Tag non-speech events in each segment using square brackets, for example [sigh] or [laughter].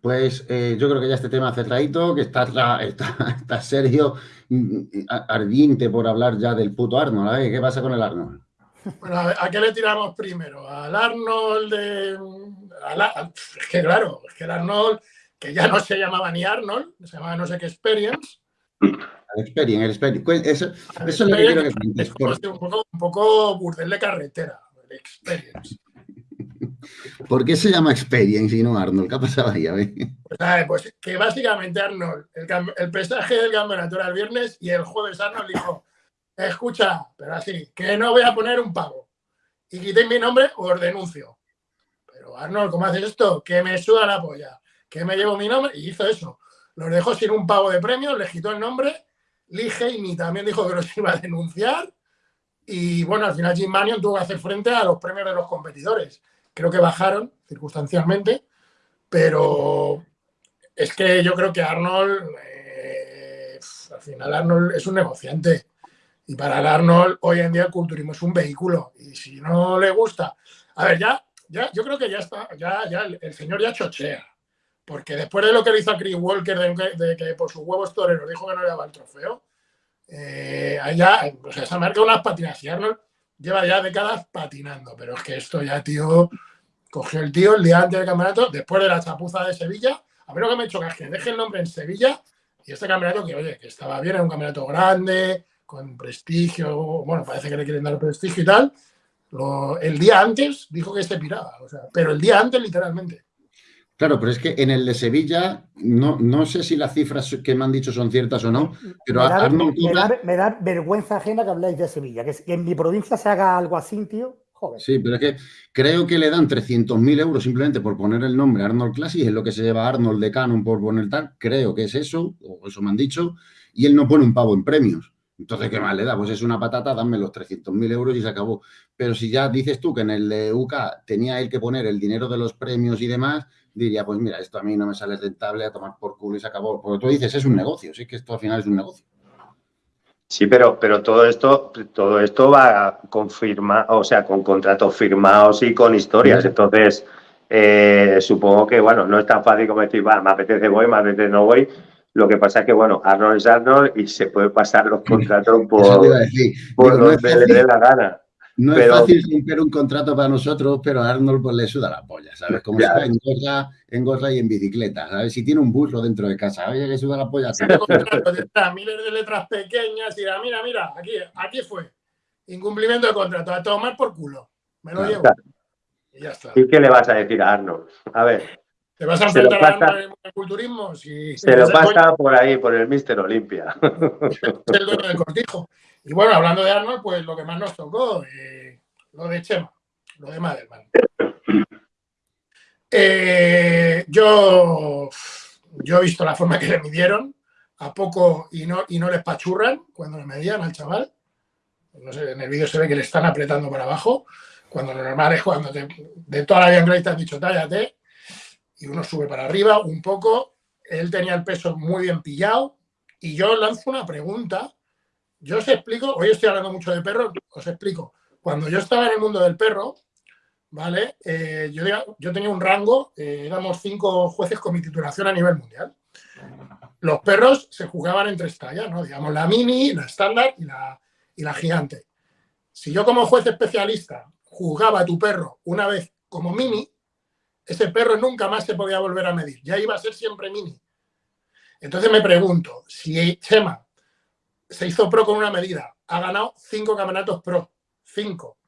Pues eh, yo creo que ya este tema cerradito, que está, está, [laughs] está serio, ardiente por hablar ya del puto Arnold. ¿Qué pasa con el Arnold? Bueno, ¿a qué le tiramos primero? ¿Al Arnold de...? es que claro, es que el Arnold, que ya no se llamaba ni Arnold, se llamaba no sé qué Experience. El Experience, el Experience. Eso, eso es lo que quiero que Es un poco, un poco burdel de carretera, el Experience. ¿Por qué se llama Experience y no Arnold? ¿Qué ha pasado ahí? Pues, pues, que básicamente Arnold, el, el pesaje del campeonato era el viernes y el jueves Arnold dijo, escucha, pero así, que no voy a poner un pago. Y quitéis mi nombre o os denuncio. Pero Arnold, ¿cómo haces esto? Que me suda la polla. Que me llevo mi nombre y hizo eso. Los dejó sin un pago de premios, le quitó el nombre. Lee Haney también dijo que los [laughs] iba a denunciar. Y bueno, al final Jim Manion tuvo que hacer frente a los premios de los competidores. Creo que bajaron circunstancialmente, pero es que yo creo que Arnold, eh, al final Arnold es un negociante. Y para el Arnold, hoy en día el culturismo es un vehículo. Y si no le gusta. A ver, ya, ya yo creo que ya está, ya, ya el señor ya chochea. Porque después de lo que le hizo a Chris Walker, de, que por sus huevos toreros dijo que no le daba el trofeo, eh, allá, o sea, se marca unas patinas. Y Arnold lleva ya décadas patinando. Pero es que esto ya, tío, cogió el tío el día antes del campeonato, después de la chapuza de Sevilla. A ver lo que me he hecho que deje el nombre en Sevilla y este campeonato que, oye, que estaba bien, era un campeonato grande, con prestigio, bueno, parece que le quieren dar prestigio y tal. el día antes dijo que se piraba, o sea, pero el día antes literalmente. Claro, pero es que en el de Sevilla, no, no sé si las cifras que me han dicho son ciertas o no, pero me da, vergüenza ajena que habláis de Sevilla, que, en mi provincia se haga algo así, tío. Sí, pero es que creo que le dan 300.000 euros simplemente por poner el nombre Arnold Classic, es lo que se lleva Arnold de Canon por poner tal, creo que es eso, o eso me han dicho, y él no pone un pavo en premios. Entonces, ¿qué más le da? Pues es una patata, dame los 300.000 euros y se acabó. Pero si ya dices tú que en el de UK tenía él que poner el dinero de los premios y demás, diría, pues mira, esto a mí no me sale rentable a tomar por culo y se acabó. Porque tú dices, es un negocio, sí que esto al final es un negocio. Sí, pero, pero todo esto, todo esto va confirmar, o sea, con contratos firmados y con historias. Entonces, eh, supongo que, bueno, no es tan fácil como decir, va, me apetece voy, me apetece no voy lo que pasa es que, bueno, Arnold es Arnold y se puede pasar los [laughs] contratos por, por donde le dé la gana. No es fácil romper un contrato para nosotros, pero a Arnold pues, le suda la polla, ¿sabes? Como está en gorra, en gorra y en bicicleta, ¿sabes? Si tiene un burro dentro de casa, oye, que suda la polla. miles de letras pequeñas y mira, mira, aquí, aquí fue. Incumplimiento de contrato, a tomar por culo. Me lo llevo. Y ya está. ¿Y qué le vas a decir a Arnold? A ver. ¿Te vas a enfrentar al culturismo? Si, [laughs] se lo pasa por ahí, por el Mister Olimpia. [laughs] el dueño del cortijo. Y bueno, hablando de Arnold, pues lo que más nos tocó, eh, lo de Chema, lo de Madelman. Eh, yo, yo he visto la forma que le midieron, a poco y no, y no les pachurran cuando le medían al chaval. No sé, en el vídeo se ve que le están apretando para abajo, cuando lo normal es cuando de toda la vida te han dicho tállate, y uno sube para arriba un poco. Él tenía el peso muy bien pillado y yo lanzo una pregunta. Yo os explico, hoy estoy hablando mucho de perros, os explico. Cuando yo estaba en el mundo del perro, ¿vale? Eh, yo, tenía un rango, eh, éramos cinco jueces con mi titulación a nivel mundial. Los perros se jugaban en tres tallas, ¿no? Digamos, la mini, la estándar y la, y la gigante. Si yo como juez especialista juzgaba a tu perro una vez como mini, ese perro nunca más se podía volver a medir, ya iba a ser siempre mini. Entonces me pregunto, si Chema se hizo pro con una medida, ha ganado cinco campeonatos pro, cinco,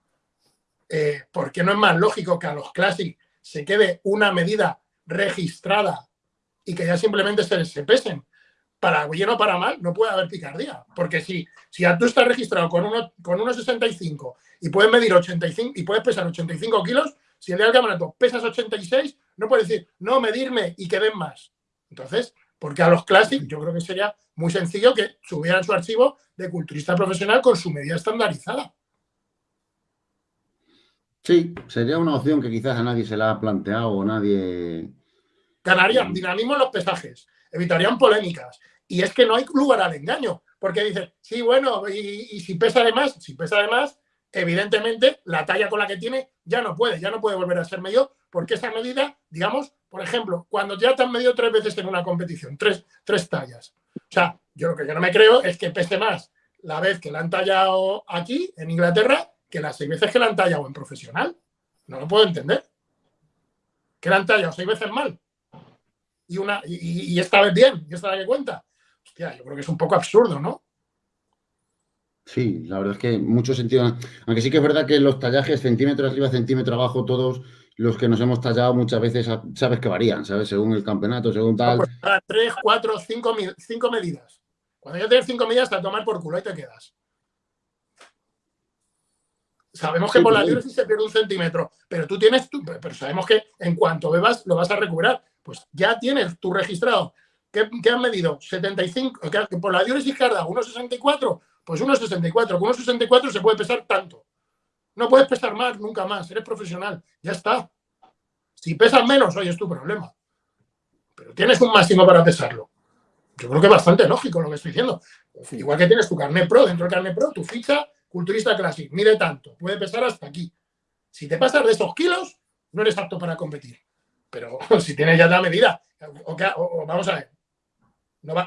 eh, ¿por qué no es más lógico que a los Classic se quede una medida registrada y que ya simplemente se, se pesen? Para bien o para mal, no puede haber picardía. Porque si, si tú estás registrado con, uno, con 1,65 y puedes medir 85 y puedes pesar 85 kilos, si el día del campeonato pesas 86, no puedes decir, no, medirme y que den más. Entonces, porque a los Classic yo creo que sería muy sencillo que subieran su archivo de culturista profesional con su medida estandarizada. Sí, sería una opción que quizás a nadie se la ha planteado o nadie... Ganarían dinamismo en los pesajes, evitarían polémicas. Y es que no hay lugar al engaño, porque dicen, sí, bueno, y, y si pesa de más, si pesa de más, evidentemente la talla con la que tiene ya no puede, ya no puede volver a ser medio porque esa medida, digamos, por ejemplo, cuando ya te han medido tres veces en una competición, tres, tres tallas. O sea, yo lo que yo no me creo es que pese más la vez que la han tallado aquí, en Inglaterra, que las seis veces que la han tallado en profesional. No lo puedo entender. Que la han tallado seis veces mal. Y, una, y, esta vez bien, y esta vez que cuenta. Hostia, yo creo que es un poco absurdo, ¿no? Sí, la verdad es que mucho sentido. Aunque sí que es verdad que los tallajes centímetro arriba, centímetro abajo, todos los que nos hemos tallado muchas veces sabes que varían, ¿sabes? Según el campeonato, según tal. Pues tres, cuatro, cinco, cinco medidas. Cuando ya tienes cinco medidas, te a tomar por culo y te quedas. Sabemos que por la dióresis se pierde un centímetro, pero tú tienes, tu, pero sabemos que en cuanto bebas lo vas a recuperar. Pues ya tienes tu registrado. ¿Qué, qué han medido? 75, que por la dióresis carda 1,64, pues 1,64. Con 1,64 se puede pesar tanto. No puedes pesar más, nunca más. Eres profesional. Ya está. Si pesas menos, hoy es tu problema. Pero tienes un máximo para pesarlo. Yo creo que es bastante lógico lo que estoy diciendo. Igual que tienes tu carnet pro, dentro del carnet pro, tu ficha culturista clásico, mide tanto, puede pesar hasta aquí. Si te pasas de esos kilos, no eres apto para competir. Pero [laughs] si tienes ya la medida, o, vamos a ver,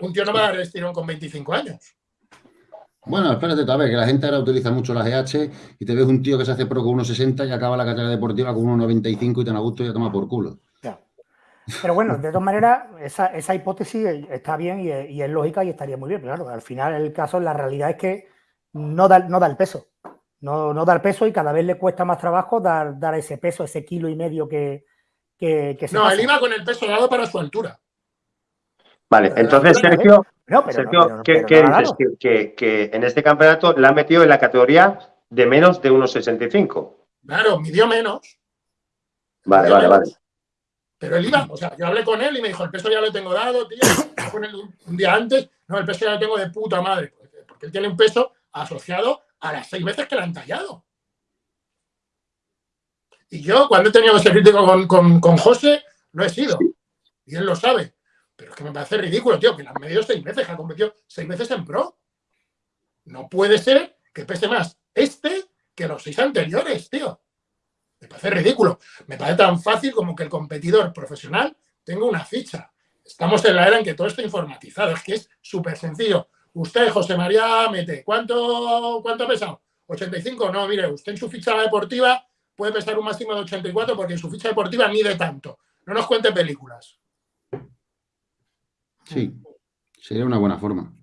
un tío no va a dar estirón con 25 años. Bueno, espérate, a ver, que la gente ahora utiliza mucho la GH y te ves un tío que se hace pro con 1,60 y acaba la carrera deportiva con 1,95 y te a gusto y ya toma por culo. Pero bueno, de todas maneras, esa, hipótesis está bien y es, lógica y estaría muy bien. claro, al final el caso, la realidad es que no da, no da el peso. No, no da el peso y cada vez le cuesta más trabajo dar, dar ese peso, ese kilo y medio que, que, se No, él iba con el peso dado para su altura. Vale, entonces Sergio, Sergio ¿qué, dices? Que, que, en este campeonato la ha metido en la categoría de menos de 1,65. Claro, midió menos. Vale, vale, vale. Pero él iba, o sea, yo hablé con él y me dijo, el peso ya lo tengo dado, tío, un día antes, no, el peso ya lo tengo de puta madre, porque él tiene un peso asociado a las seis veces que le han tallado. Y yo, cuando he tenido ese crítico con, con, con José, lo he sido. Y él lo sabe. Pero es que me parece ridículo, tío, que le han medido seis veces, que ha competido seis veces en pro. No puede ser que pese más este que los seis anteriores, tío. Me parece ridículo. Me parece tan fácil como que el competidor profesional tenga una ficha. Estamos en la era en que todo está informatizado. Es que es súper sencillo. Usted, José María Mete, ¿cuánto, ¿cuánto ha pesado? 85. No, mire, usted en su ficha deportiva puede pesar un máximo de 84 porque en su ficha deportiva mide tanto. No nos cuente películas. Sí, sería una buena forma.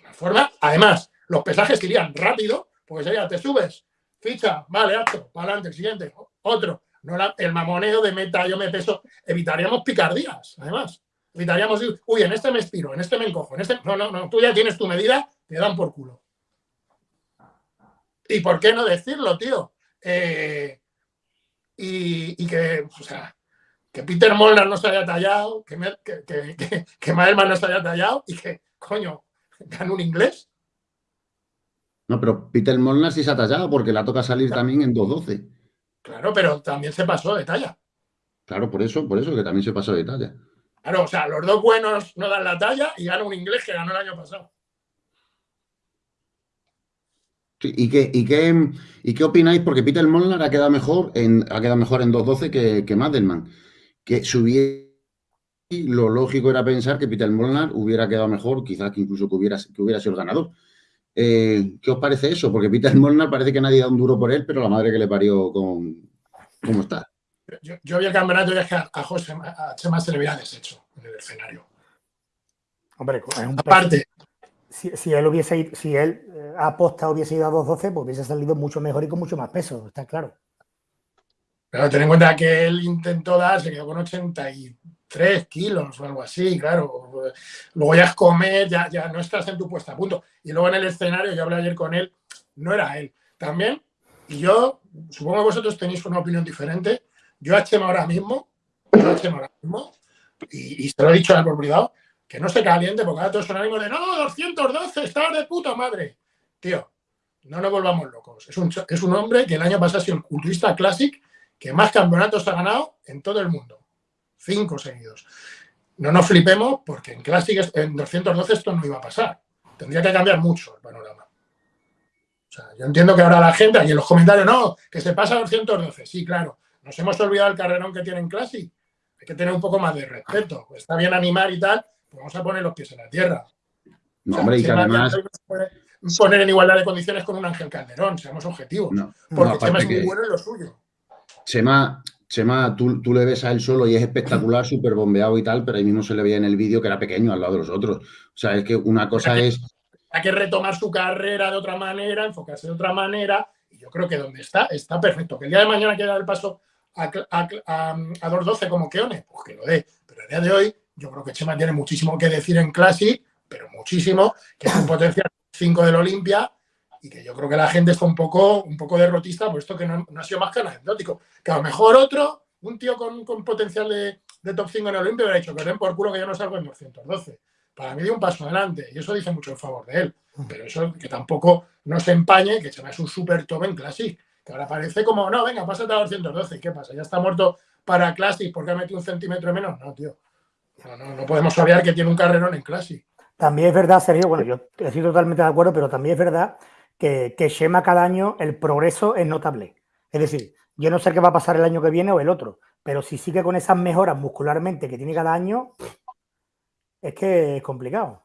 Una forma, además, los pesajes irían rápido, porque sería, te subes, ficha, vale, acto, para adelante, siguiente, otro. No el mamoneo de meta, yo me peso, evitaríamos picardías, además. Evitaríamos, uy, en este me expiro, en este me encojo, en este... No, no, no, tú ya tienes tu medida, te dan por culo. ¿Y por qué no decirlo, tío? Eh, y, que, o sea, que Peter Molnar no se haya tallado, que, que, que, que no se haya tallado y que, coño, gane un inglés. No, pero Peter Molnar sí se ha tallado porque la toca salir también en 2.12. Claro, pero también se pasó de talla. Claro, por eso, por eso que también se pasó de talla. Claro, o sea, los dos buenos no dan la talla y gana un inglés que ganó el año pasado. ¿y, qué, y, qué, ¿Y qué opináis? Porque Peter Molnar ha quedado mejor en, ha quedado mejor en 2.12 que, que Madelman. Que subiera lo lógico era pensar que Peter Molnar hubiera quedado mejor, quizás que incluso que hubiera, que hubiera sido el ganador. Eh, ¿Qué os parece eso? Porque Peter Molnar parece que nadie da un duro por él, pero la madre que le parió con cómo está. Yo, vi el campeonato y es que a, José, a Chema se le hubiera deshecho en el escenario. Hombre, es un aparte. Si, él hubiese si él eh, aposta hubiese ido a 2.12, pues hubiese salido mucho mejor y con mucho más peso, está claro. Pero ten en cuenta que él intentó dar, se quedó con 83 kilos o algo así, claro. Luego ya es comer, ya, ya no estás en tu puesta a punto. Y luego en el escenario, yo hablé ayer con él, no era él. También, y yo, supongo que vosotros tenéis una opinión diferente. Yo a Chema ahora mismo, yo a Chema ahora mismo, y, se lo he dicho al por privado, que no se caliente porque ahora todos son ánimos de no, 212, estás de puta madre. Tío, no nos volvamos locos. Es un, es un hombre que el año pasado ha sido el culturista classic que más campeonatos ha ganado en todo el mundo. Cinco seguidos. No nos flipemos porque en Classic, en 212 esto no iba a pasar. Tendría que cambiar mucho el panorama. O sea, yo entiendo que ahora la gente, y en los comentarios, no, que se pasa a 212. Sí, claro. nos hemos olvidado el carrerón que tiene en Classic. Hay que tener un poco más de respeto. Está bien animar y tal, pues vamos a poner los pies en la tierra. No, hombre, y que además... Poner en igualdad de condiciones con un Ángel Calderón, seamos objetivos. porque Chema es muy bueno en lo suyo. Chema, Chema tú, tú, le ves a él solo y es espectacular, [laughs] súper bombeado y tal, pero ahí mismo se le veía en el vídeo que era pequeño al lado de los otros. O sea, es que una cosa es... Hay que retomar su carrera de otra manera, enfocarse de otra manera, y yo creo que donde está, está perfecto. Que el día de mañana quiera dar el paso a, a, a, a 2.12 como Keone, pues que lo dé. Pero el día de hoy, yo creo que Chema tiene muchísimo que decir en Classic, pero muchísimo, que es un potencial 5 del Olimpia y que yo creo que la gente está un poco, un poco derrotista, puesto que no, ha sido más que anecdótico. Que a lo mejor otro, un tío con, potencial de, top 5 en el Olimpia, hubiera dicho que den por culo que yo no salgo en 212. Para mí dio un paso adelante y eso dice mucho en favor de él. Pero eso que tampoco no se empañe, que se es un super top en Classic. Que ahora parece como, no, venga, pásate a 212. ¿Qué pasa? ¿Ya está muerto para Classic porque ha metido un centímetro menos? No, tío. No, no, no podemos obviar que tiene un carrerón en Classic. También es verdad, Sergio, bueno, yo estoy totalmente de acuerdo, pero también es verdad que, que Shema cada año el progreso es notable. Es decir, yo no sé qué va a pasar el año que viene o el otro, pero si sigue con esas mejoras muscularmente que tiene cada año, es que es complicado.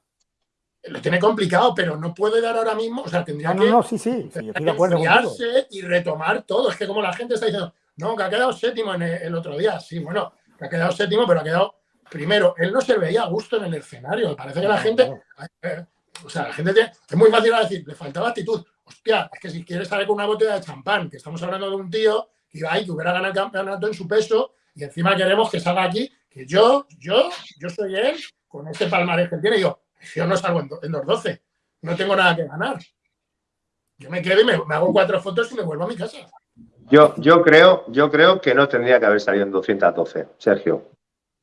Lo tiene complicado, pero no puede dar ahora mismo, o sea, tendría no, que... No, sí, sí, sí estoy de acuerdo y retomar todo. Es que como la gente está diciendo, no, que ha quedado séptimo en el otro día. Sí, bueno, que ha quedado séptimo, pero ha quedado primero, él no se veía a gusto en el escenario. Parece que la gente, eh, o sea, la gente tiene, es muy fácil decir, le faltaba actitud. Hostia, es que si quieres salir con una botella de champán, que estamos hablando de un tío que iba ahí, que hubiera ganado el campeonato en su peso, y encima queremos que salga aquí, que yo, yo, yo soy él, con este palmarés que tiene, y yo, yo no salgo en, en 2.12, no tengo nada que ganar. Yo me quedo y me, me, hago cuatro fotos y me vuelvo a mi casa. Yo, yo, creo, yo creo que no tendría que haber salido en 212, Sergio.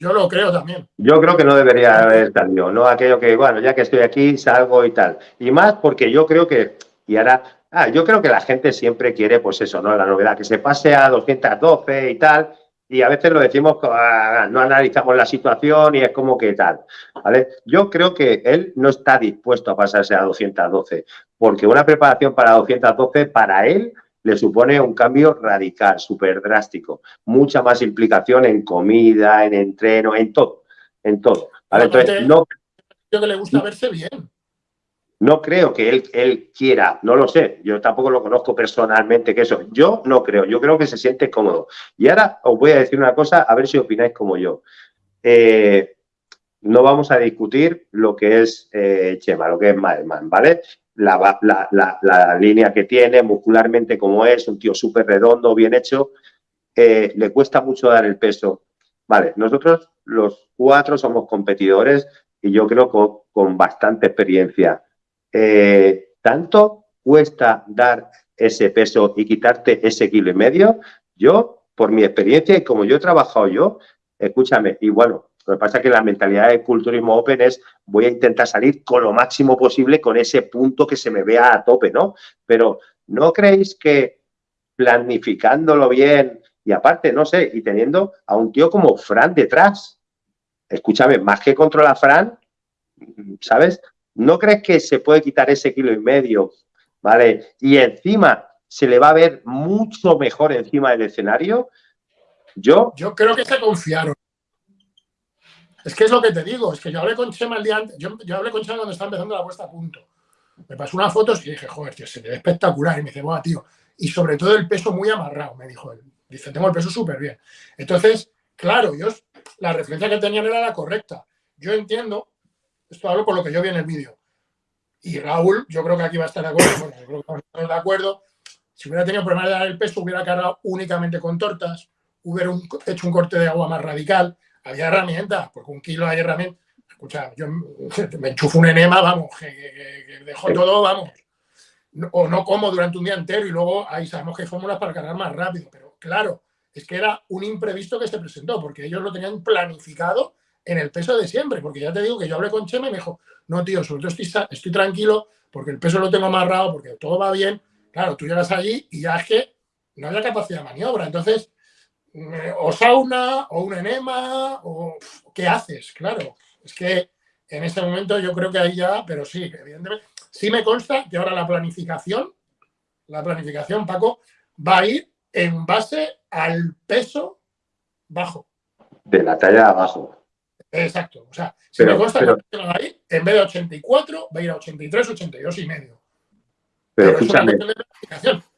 Yo lo creo también. Yo creo que no debería haber salido, no aquello que, bueno, ya que estoy aquí, salgo y tal. Y más porque yo creo que, y ahora, ah, yo creo que la gente siempre quiere, pues eso, ¿no? La novedad, que se pase a 212 y tal, y a veces lo decimos, ah, no analizamos la situación y es como que tal, ¿vale? Yo creo que él no está dispuesto a pasarse a 212, porque una preparación para 212 para él le supone un cambio radical, súper drástico. Mucha más implicación en comida, en entreno, en todo. En todo. Entonces, no, que le gusta verse bien. No creo que él, él quiera, no lo sé, yo tampoco lo conozco personalmente, que eso, yo no creo, yo creo que se siente cómodo. Y ahora os voy a decir una cosa, a ver si opináis como yo. Eh, no vamos a discutir lo que es eh, Chema, lo que es Madelman, ¿vale? La, línea que tiene, muscularmente como es, un tío súper redondo, bien hecho, eh, le cuesta mucho dar el peso. Vale, nosotros los cuatro somos competidores y yo creo que con, bastante experiencia. Eh, ¿Tanto cuesta dar ese peso y quitarte ese kilo y medio? Yo, por mi experiencia y como yo he trabajado yo, escúchame, y bueno, lo que pasa es que la mentalidad del culturismo open es voy a intentar salir con lo máximo posible con ese punto que se me vea a tope, ¿no? Pero ¿no creéis que planificándolo bien y aparte, no sé, y teniendo a un tío como Fran detrás, escúchame, más que controla Fran, ¿sabes? ¿No crees que se puede quitar ese kilo y medio, ¿vale? Y encima se le va a ver mucho mejor encima del escenario. Yo... Yo creo que se confiaron. Es que es lo que te digo, es que yo hablé con Chema el día antes, yo, hablé con Chema cuando estaba empezando la puesta a punto. Me pasó unas fotos y dije, joder, tío, se ve espectacular. Y me dice, bueno, tío, y sobre todo el peso muy amarrado, me dijo él. Dice, tengo el peso súper bien. Entonces, claro, yo, la referencia que tenían era la correcta. Yo entiendo, esto hablo por lo que yo vi en el vídeo. Y Raúl, yo creo que aquí va a estar de acuerdo, bueno, de acuerdo. Si hubiera tenido problemas de dar el peso, hubiera cargado únicamente con tortas, hubiera hecho un corte de agua más radical, había herramientas, porque un kilo hay herramientas. Escucha, yo [laughs] me enchufo un enema, vamos, que, dejo todo, vamos. O no como durante un día entero y luego ahí sabemos que hay fórmulas para cargar más rápido. Pero claro, es que era un imprevisto que se presentó, porque ellos lo tenían planificado en el peso de siempre. Porque ya te digo que yo hablé con Chema y me dijo, no, tío, sobre todo estoy, estoy tranquilo porque el peso lo tengo amarrado, porque todo va bien. Claro, tú llegas allí y ya es que no había capacidad de maniobra. Entonces, o sauna, o un enema, o ¿qué haces? Claro, es que en este momento yo creo que ahí ya, pero sí, evidentemente, sí me consta que ahora la planificación, la planificación, Paco, va a ir en base al peso bajo. De la talla abajo. Exacto. O sea, si me cuesta ahí, en vez de 84, va a ir a 83, 82 y medio. Pero, escúchame.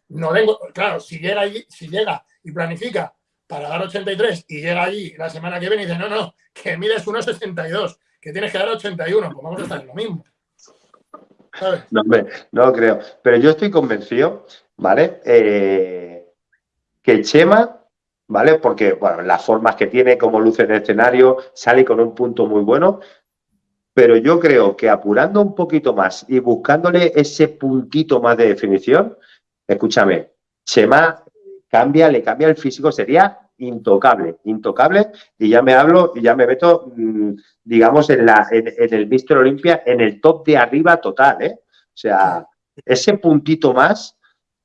No vengo, claro, si llega, si llega y planifica para dar 83 y llega allí la semana que viene y dice, no, no, que mides 1,62, que tienes que dar 81, pues vamos a estar en lo mismo. No, creo. Pero yo estoy convencido, ¿vale? Eh, que Chema, ¿vale? Porque, bueno, las formas que tiene, como luce en el escenario, sale con un punto muy bueno. Pero yo creo que apurando un poquito más y buscándole ese puntito más de definición, escúchame, Chema cambia, le cambia el físico, sería intocable, intocable, y ya me hablo, y ya me meto, mm, digamos, en, la, en, el Mister Olimpia, en el top de arriba total, ¿eh? O sea, ese puntito más,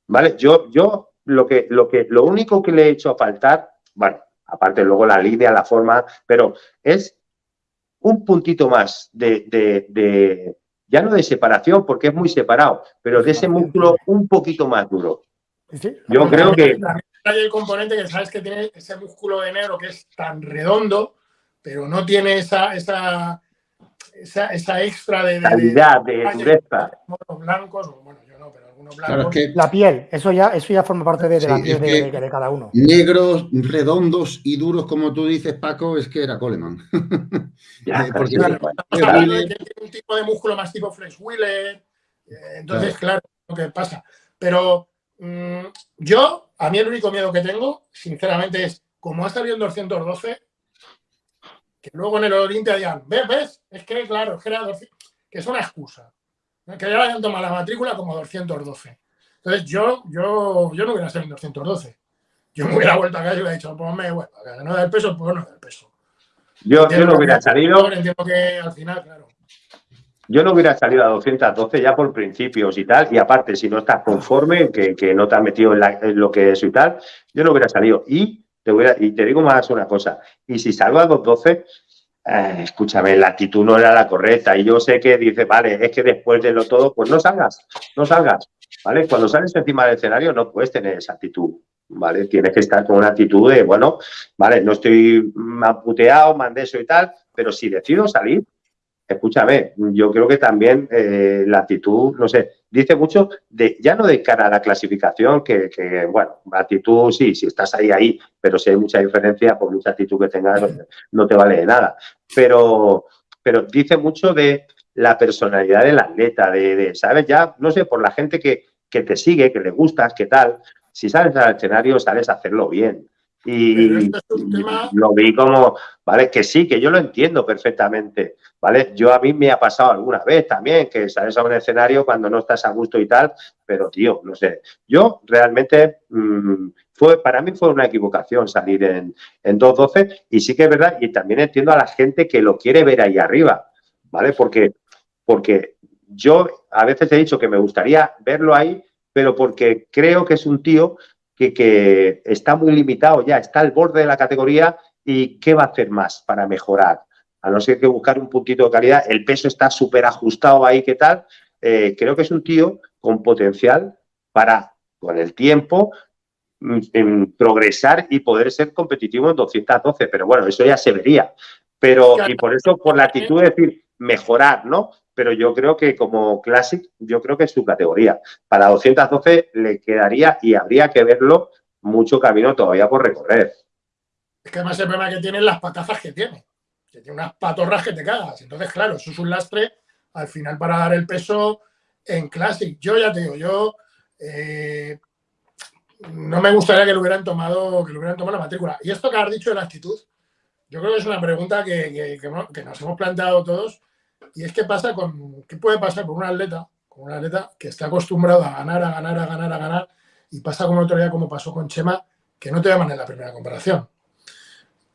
¿vale? Yo, yo lo que, lo que, lo único que le he hecho a faltar, bueno, aparte luego la línea, la forma, pero es un puntito más de, de, de ya no de separación, porque es muy separado, pero de ese músculo un poquito más duro. Yo creo que... Hay el componente que sabes que tiene ese músculo de negro que es tan redondo, pero no tiene esa, esa, esa, extra de, calidad, de, dureza. blancos, bueno, yo no, pero algunos blancos. La piel, eso ya, eso ya forma parte de, la piel de, cada uno. Negros, redondos y duros, como tú dices, Paco, es que era Coleman. [laughs] Porque claro, tiene un tipo de músculo más tipo Fresh Wheeler, eh, entonces, claro, lo que pasa. Pero Mm, yo, a mí el único miedo que tengo, sinceramente, es como ha salido en 212, que luego en el Olimpia digan, ¿ves? ¿Ves? Es que, claro, es que, era que es una excusa. Que ya hayan tomado la matrícula como 212. Entonces, yo, yo, yo no hubiera salido en 212. Yo me hubiera vuelto a casa y hubiera dicho, ponme, bueno, no da el peso, pues no da el peso. Yo, yo no hubiera salido. Entiendo que al final, claro. Yo no hubiera salido a 212 ya por principios y tal, y aparte, si no estás conforme, que, no te has metido en, lo que es y tal, yo no hubiera salido. Y te, y te digo más una cosa, y si salgo a 212, eh, escúchame, la actitud no era la correcta, y yo sé que dice, vale, es que después de lo todo, pues no salgas, no salgas, ¿vale? Cuando sales encima del escenario no puedes tener esa actitud, ¿vale? Tienes que estar con una actitud de, bueno, vale, no estoy puteado, mandé eso y tal, pero si decido salir, escúchame, yo creo que también eh, la actitud, no sé, dice mucho de, ya no de cara a la clasificación, que, bueno, la actitud sí, si estás ahí, ahí, pero si hay mucha diferencia, por mucha actitud que tengas, no, te vale de nada. Pero, pero dice mucho de la personalidad del atleta, de, ¿sabes? Ya, no sé, por la gente que, que te sigue, que le gustas, qué tal, si sales al escenario, sabes hacerlo bien. Y lo vi como, ¿vale? Que sí, que yo lo entiendo perfectamente, ¿vale? Yo a mí me ha pasado alguna vez también que sales a un escenario cuando no estás a gusto y tal, pero tío, no sé. Yo realmente, mm, fue para mí fue una equivocación salir en, en 2.12 y sí que es verdad, y también entiendo a la gente que lo quiere ver ahí arriba, ¿vale? Porque, porque yo a veces he dicho que me gustaría verlo ahí, pero porque creo que es un tío que, está muy limitado ya, está al borde de la categoría y qué va a hacer más para mejorar. A no ser que buscar un puntito de calidad, el peso está súper ajustado ahí, ¿qué tal? Eh, creo que es un tío con potencial para, con el tiempo, mm, progresar y poder ser competitivo en 212, pero bueno, eso ya se vería. Pero, y por eso, por la actitud de decir, mejorar, ¿no? Pero yo creo que como Classic, yo creo que es su categoría. Para 212 le quedaría y habría que verlo mucho camino todavía por recorrer. Es que además el problema que tiene es las patazas que tiene. Que tiene unas patorras que te cagas. Entonces, claro, eso es un lastre al final para dar el peso en Classic. Yo ya te digo, yo eh, no me gustaría que lo hubieran tomado, que lo hubieran tomado la matrícula. Y esto que has dicho de la actitud, yo creo que es una pregunta que nos hemos planteado todos y es que pasa con, ¿qué puede pasar con un atleta, con un atleta que está acostumbrado a ganar, a ganar, a ganar, a ganar, y pasa con otro día como pasó con Chema, que no te llaman en la primera comparación.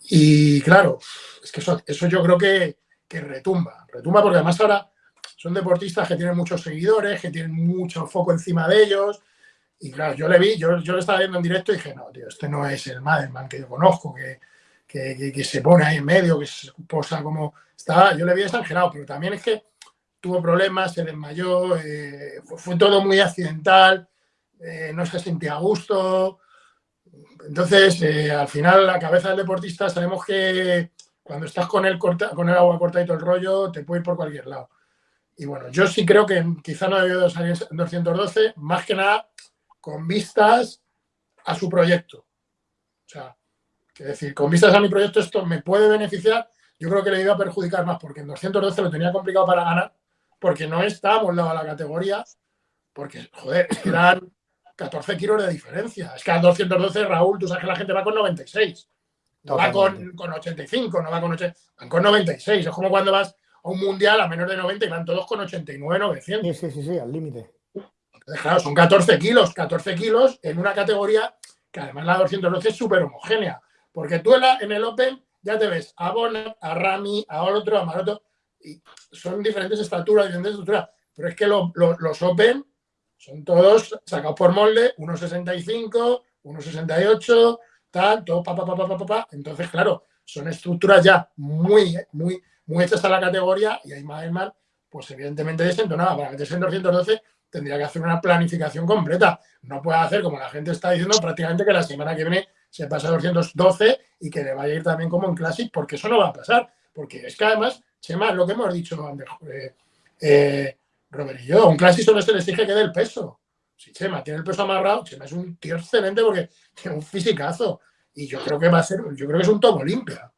Y claro, es que eso, eso yo creo que, que retumba, retumba porque además ahora son deportistas que tienen muchos seguidores, que tienen mucho foco encima de ellos. Y claro, yo le vi, yo, yo lo estaba viendo en directo y dije, no, tío, este no es el Madelman que yo conozco, que, que, se pone ahí en medio, que se posa como... Estaba, yo le vi exagerado, pero también es que tuvo problemas, se desmayó, eh, fue, todo muy accidental, eh, no se sentía a gusto. Entonces, eh, al final, la cabeza del deportista, sabemos que cuando estás con el, corta, con el agua corta y todo el rollo, te puede ir por cualquier lado. Y bueno, yo sí creo que quizá no debió salir en 212, más que nada con vistas a su proyecto. O sea, es decir, con vistas a mi proyecto esto me puede beneficiar, yo creo que le iba a perjudicar más, porque en 212 lo tenía complicado para ganar, porque no estábamos a la categoría, porque, joder, [clears throat] eran 14 kilos de diferencia. Es que al 212, Raúl, tú sabes que la gente va con 96. No va con, con 85, no va con 80, van con 96. Es como cuando vas a un mundial a menos de 90 y van todos con 89, 900. Sí, sí, sí, sí al límite. Claro, son 14 kilos, 14 kilos en una categoría que además la 212 es súper homogénea. Porque tú en, el Open ya te ves a Bona, a Rami, a otro, a Maroto, y son diferentes estaturas, diferentes estructuras. Pero es que los Open son todos sacados por molde, 1,65, 1,68, tal, todo pa, pa, pa, pa, pa, pa, Entonces, claro, son estructuras ya muy, muy, muy hechas a la categoría y ahí mal, pues evidentemente desentonaba. Para meterse en 212 tendría que hacer una planificación completa. No puede hacer, como la gente está diciendo, prácticamente que la semana que viene se pasa a 212 y que le vaya a ir también como en Classic, porque eso no va a pasar. Porque es que además, Chema, lo que hemos dicho eh, eh, Robert y yo, un Classic solo se les exige que dé el peso. Si Chema tiene el peso amarrado, Chema es un tío excelente porque tiene un fisicazo. Y yo creo que va a ser, yo creo que es un tomo limpia.